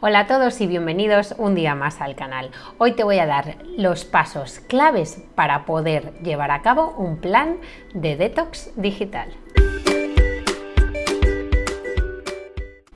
Hola a todos y bienvenidos un día más al canal. Hoy te voy a dar los pasos claves para poder llevar a cabo un plan de detox digital.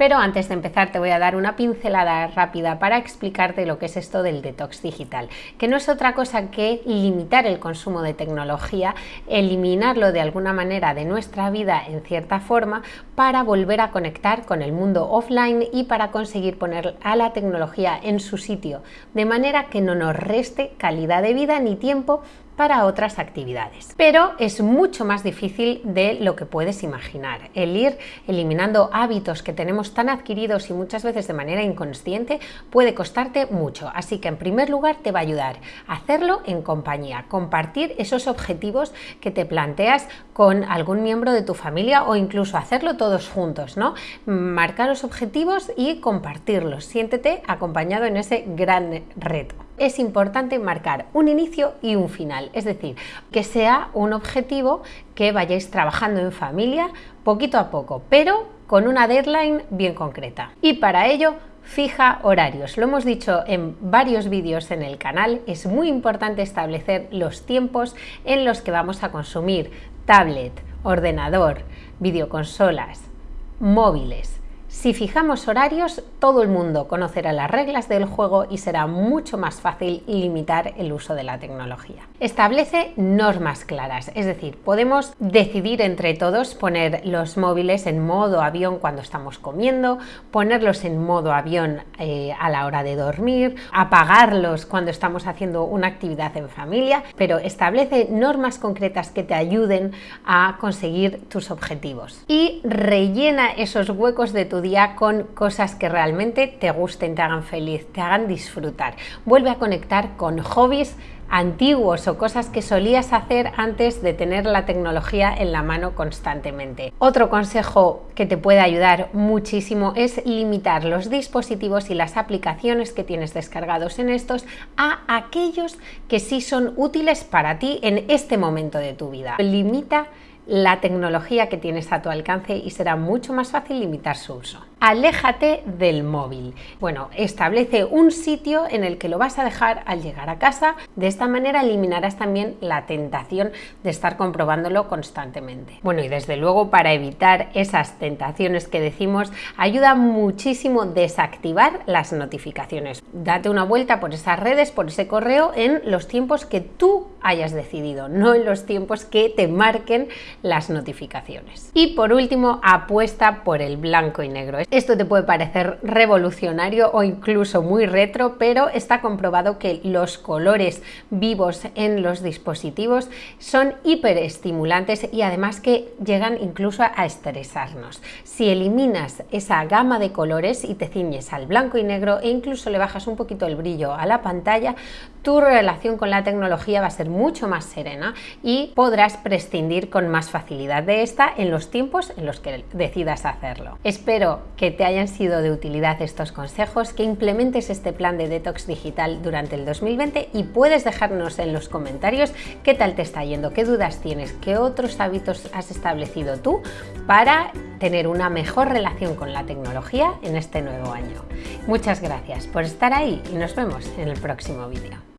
Pero antes de empezar te voy a dar una pincelada rápida para explicarte lo que es esto del detox digital, que no es otra cosa que limitar el consumo de tecnología, eliminarlo de alguna manera de nuestra vida en cierta forma para volver a conectar con el mundo offline y para conseguir poner a la tecnología en su sitio, de manera que no nos reste calidad de vida ni tiempo para otras actividades. Pero es mucho más difícil de lo que puedes imaginar. El ir eliminando hábitos que tenemos tan adquiridos y muchas veces de manera inconsciente puede costarte mucho. Así que en primer lugar te va a ayudar a hacerlo en compañía, compartir esos objetivos que te planteas con algún miembro de tu familia o incluso hacerlo todos juntos, ¿no? Marcar los objetivos y compartirlos. Siéntete acompañado en ese gran reto es importante marcar un inicio y un final, es decir, que sea un objetivo que vayáis trabajando en familia poquito a poco, pero con una deadline bien concreta. Y para ello, fija horarios. Lo hemos dicho en varios vídeos en el canal, es muy importante establecer los tiempos en los que vamos a consumir tablet, ordenador, videoconsolas, móviles, si fijamos horarios, todo el mundo conocerá las reglas del juego y será mucho más fácil limitar el uso de la tecnología. Establece normas claras, es decir, podemos decidir entre todos poner los móviles en modo avión cuando estamos comiendo, ponerlos en modo avión eh, a la hora de dormir, apagarlos cuando estamos haciendo una actividad en familia, pero establece normas concretas que te ayuden a conseguir tus objetivos y rellena esos huecos de tu con cosas que realmente te gusten, te hagan feliz, te hagan disfrutar. Vuelve a conectar con hobbies antiguos o cosas que solías hacer antes de tener la tecnología en la mano constantemente. Otro consejo que te puede ayudar muchísimo es limitar los dispositivos y las aplicaciones que tienes descargados en estos a aquellos que sí son útiles para ti en este momento de tu vida. Limita la tecnología que tienes a tu alcance y será mucho más fácil limitar su uso. Aléjate del móvil. Bueno, establece un sitio en el que lo vas a dejar al llegar a casa. De esta manera eliminarás también la tentación de estar comprobándolo constantemente. Bueno, y desde luego para evitar esas tentaciones que decimos, ayuda muchísimo desactivar las notificaciones. Date una vuelta por esas redes, por ese correo en los tiempos que tú hayas decidido, no en los tiempos que te marquen las notificaciones. Y por último, apuesta por el blanco y negro. Esto te puede parecer revolucionario o incluso muy retro, pero está comprobado que los colores vivos en los dispositivos son hiperestimulantes y además que llegan incluso a estresarnos. Si eliminas esa gama de colores y te ciñes al blanco y negro e incluso le bajas un poquito el brillo a la pantalla, tu relación con la tecnología va a ser mucho más serena y podrás prescindir con más facilidad de esta en los tiempos en los que decidas hacerlo. Espero que te hayan sido de utilidad estos consejos, que implementes este plan de detox digital durante el 2020 y puedes dejarnos en los comentarios qué tal te está yendo, qué dudas tienes, qué otros hábitos has establecido tú para tener una mejor relación con la tecnología en este nuevo año. Muchas gracias por estar ahí y nos vemos en el próximo vídeo.